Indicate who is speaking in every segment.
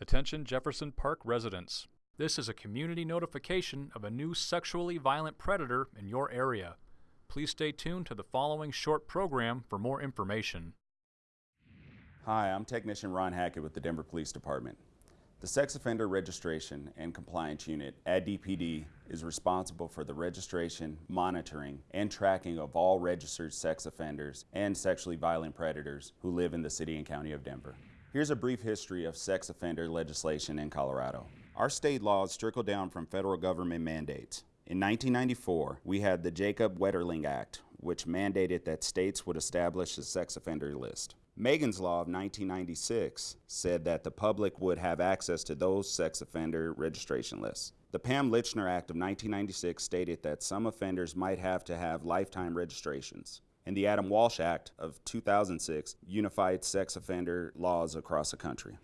Speaker 1: Attention Jefferson Park residents. This is a community notification of a new sexually violent predator in your area. Please stay tuned to the following short program for more information.
Speaker 2: Hi, I'm Technician Ron Hackett with the Denver Police Department. The Sex Offender Registration and Compliance Unit at DPD is responsible for the registration, monitoring, and tracking of all registered sex offenders and sexually violent predators who live in the City and County of Denver. Here's a brief history of sex offender legislation in Colorado. Our state laws trickle down from federal government mandates. In 1994, we had the Jacob Wetterling Act, which mandated that states would establish a sex offender list. Megan's Law of 1996 said that the public would have access to those sex offender registration lists. The Pam Lychner Act of 1996 stated that some offenders might have to have lifetime registrations and the Adam Walsh Act of 2006 unified sex offender laws across the country.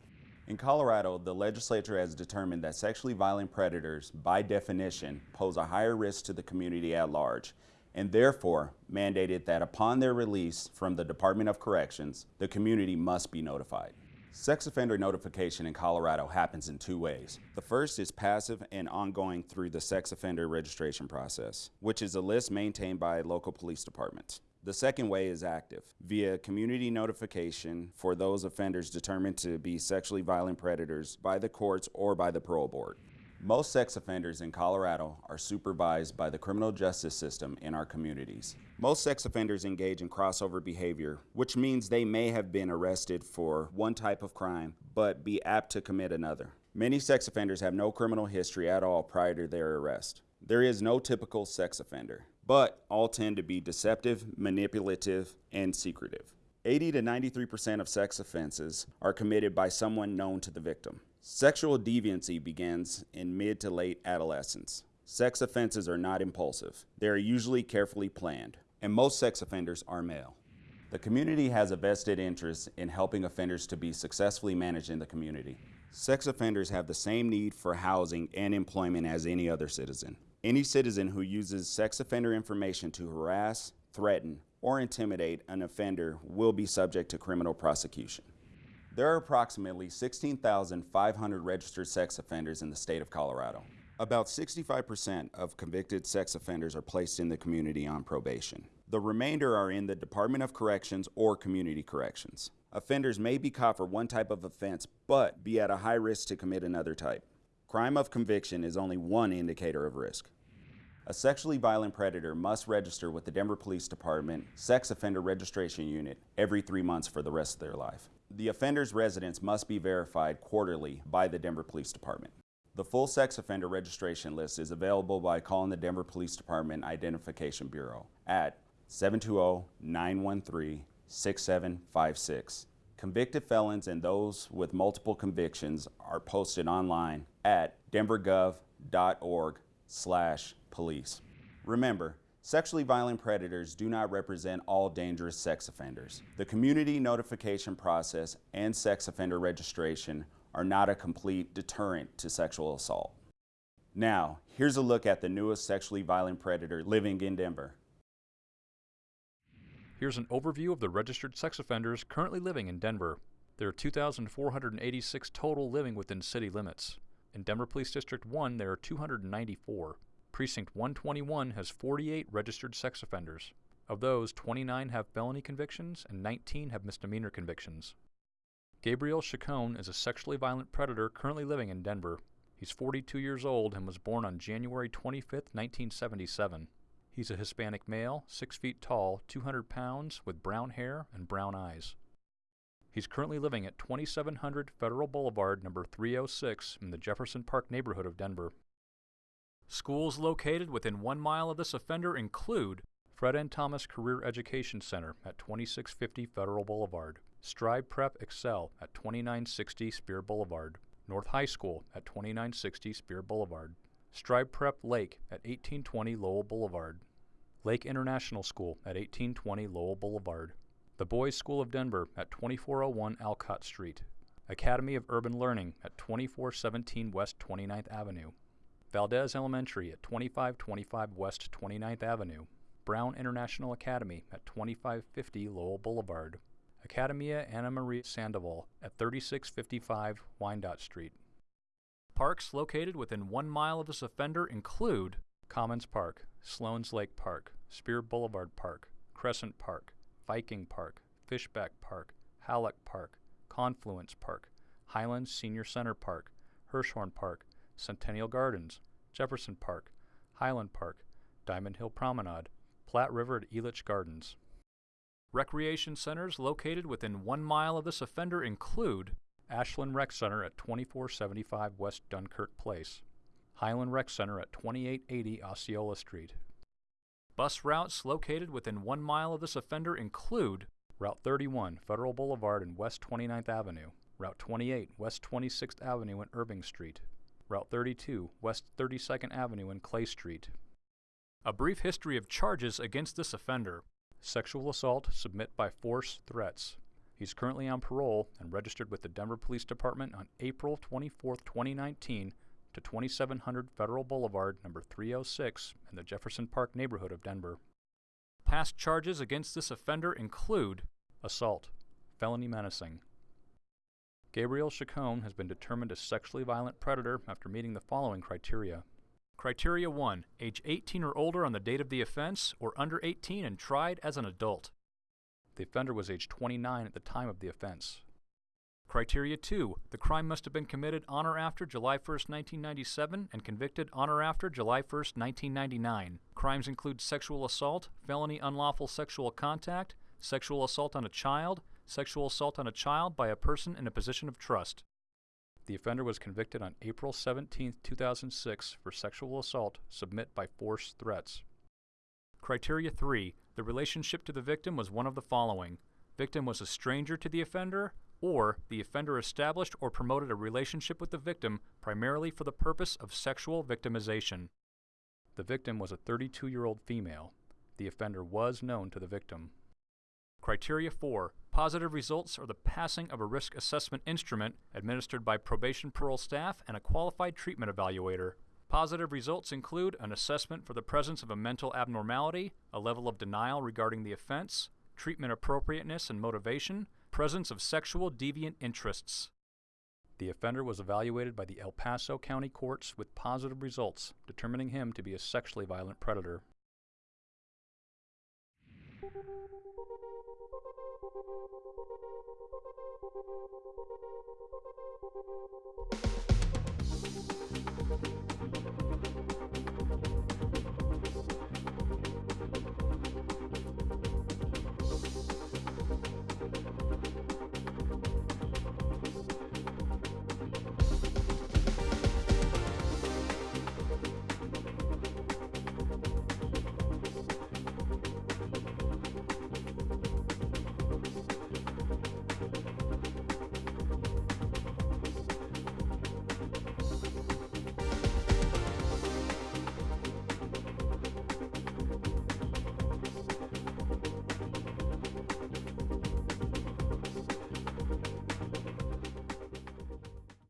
Speaker 2: In Colorado, the legislature has determined that sexually violent predators, by definition, pose a higher risk to the community at large, and therefore mandated that upon their release from the Department of Corrections, the community must be notified. Sex offender notification in Colorado happens in two ways. The first is passive and ongoing through the sex offender registration process, which is a list maintained by local police departments. The second way is active, via community notification for those offenders determined to be sexually violent predators by the courts or by the parole board. Most sex offenders in Colorado are supervised by the criminal justice system in our communities. Most sex offenders engage in crossover behavior, which means they may have been arrested for one type of crime, but be apt to commit another. Many sex offenders have no criminal history at all prior to their arrest. There is no typical sex offender but all tend to be deceptive, manipulative, and secretive. 80 to 93% of sex offenses are committed by someone known to the victim. Sexual deviancy begins in mid to late adolescence. Sex offenses are not impulsive. They are usually carefully planned, and most sex offenders are male. The community has a vested interest in helping offenders to be successfully managed in the community. Sex offenders have the same need for housing and employment as any other citizen. Any citizen who uses sex offender information to harass, threaten, or intimidate an offender will be subject to criminal prosecution. There are approximately 16,500 registered sex offenders in the state of Colorado. About 65% of convicted sex offenders are placed in the community on probation. The remainder are in the Department of Corrections or Community Corrections. Offenders may be caught for one type of offense, but be at a high risk to commit another type. Crime of conviction is only one indicator of risk. A sexually violent predator must register with the Denver Police Department Sex Offender Registration Unit every three months for the rest of their life. The offender's residence must be verified quarterly by the Denver Police Department. The full sex offender registration list is available by calling the Denver Police Department Identification Bureau at 720-913-6756. Convicted felons and those with multiple convictions are posted online at denvergov.org slash police. Remember, sexually violent predators do not represent all dangerous sex offenders. The community notification process and sex offender registration are not a complete deterrent to sexual assault. Now, here's a look at the newest sexually violent predator living in Denver.
Speaker 1: Here's an overview of the registered sex offenders currently living in Denver. There are 2,486 total living within city limits. In Denver Police District 1, there are 294. Precinct 121 has 48 registered sex offenders. Of those, 29 have felony convictions and 19 have misdemeanor convictions. Gabriel Chacon is a sexually violent predator currently living in Denver. He's 42 years old and was born on January 25, 1977. He's a Hispanic male, 6 feet tall, 200 pounds, with brown hair and brown eyes. He's currently living at 2700 Federal Boulevard, number 306, in the Jefferson Park neighborhood of Denver. Schools located within one mile of this offender include Fred N. Thomas Career Education Center at 2650 Federal Boulevard, Strive Prep Excel at 2960 Speer Boulevard, North High School at 2960 Speer Boulevard, Strive Prep Lake at 1820 Lowell Boulevard, Lake International School at 1820 Lowell Boulevard, the Boys School of Denver at 2401 Alcott Street, Academy of Urban Learning at 2417 West 29th Avenue, Valdez Elementary at 2525 West 29th Avenue, Brown International Academy at 2550 Lowell Boulevard, Academia Ana Marie Sandoval at 3655 Wyandotte Street. Parks located within one mile of this offender include Commons Park, Sloan's Lake Park, Speer Boulevard Park, Crescent Park, Viking Park, Fishback Park, Halleck Park, Confluence Park, Highlands Senior Center Park, Hirshhorn Park, Centennial Gardens, Jefferson Park, Highland Park, Diamond Hill Promenade, Platte River at Elitch Gardens. Recreation centers located within one mile of this offender include Ashland Rec Center at 2475 West Dunkirk Place, Highland Rec Center at 2880 Osceola Street. Bus routes located within one mile of this offender include Route 31, Federal Boulevard and West 29th Avenue, Route 28, West 26th Avenue and Irving Street, Route 32, West 32nd Avenue and Clay Street. A brief history of charges against this offender. Sexual assault, submit by force, threats. He's currently on parole and registered with the Denver Police Department on April 24, 2019 to 2700 Federal Boulevard, number 306 in the Jefferson Park neighborhood of Denver. Past charges against this offender include assault, felony menacing. Gabriel Chacon has been determined a sexually violent predator after meeting the following criteria. Criteria 1. Age 18 or older on the date of the offense, or under 18 and tried as an adult. The offender was age 29 at the time of the offense. Criteria 2. The crime must have been committed on or after July 1, 1997 and convicted on or after July 1, 1999. Crimes include sexual assault, felony unlawful sexual contact, sexual assault on a child, sexual assault on a child by a person in a position of trust. The offender was convicted on April 17, 2006 for sexual assault, submit by force threats. Criteria 3. The relationship to the victim was one of the following. Victim was a stranger to the offender, or the offender established or promoted a relationship with the victim primarily for the purpose of sexual victimization. The victim was a 32 year old female. The offender was known to the victim. Criteria 4. Positive results are the passing of a risk assessment instrument administered by probation parole staff and a qualified treatment evaluator. Positive results include an assessment for the presence of a mental abnormality, a level of denial regarding the offense, treatment appropriateness and motivation, presence of sexual deviant interests. The offender was evaluated by the El Paso County Courts with positive results, determining him to be a sexually violent predator.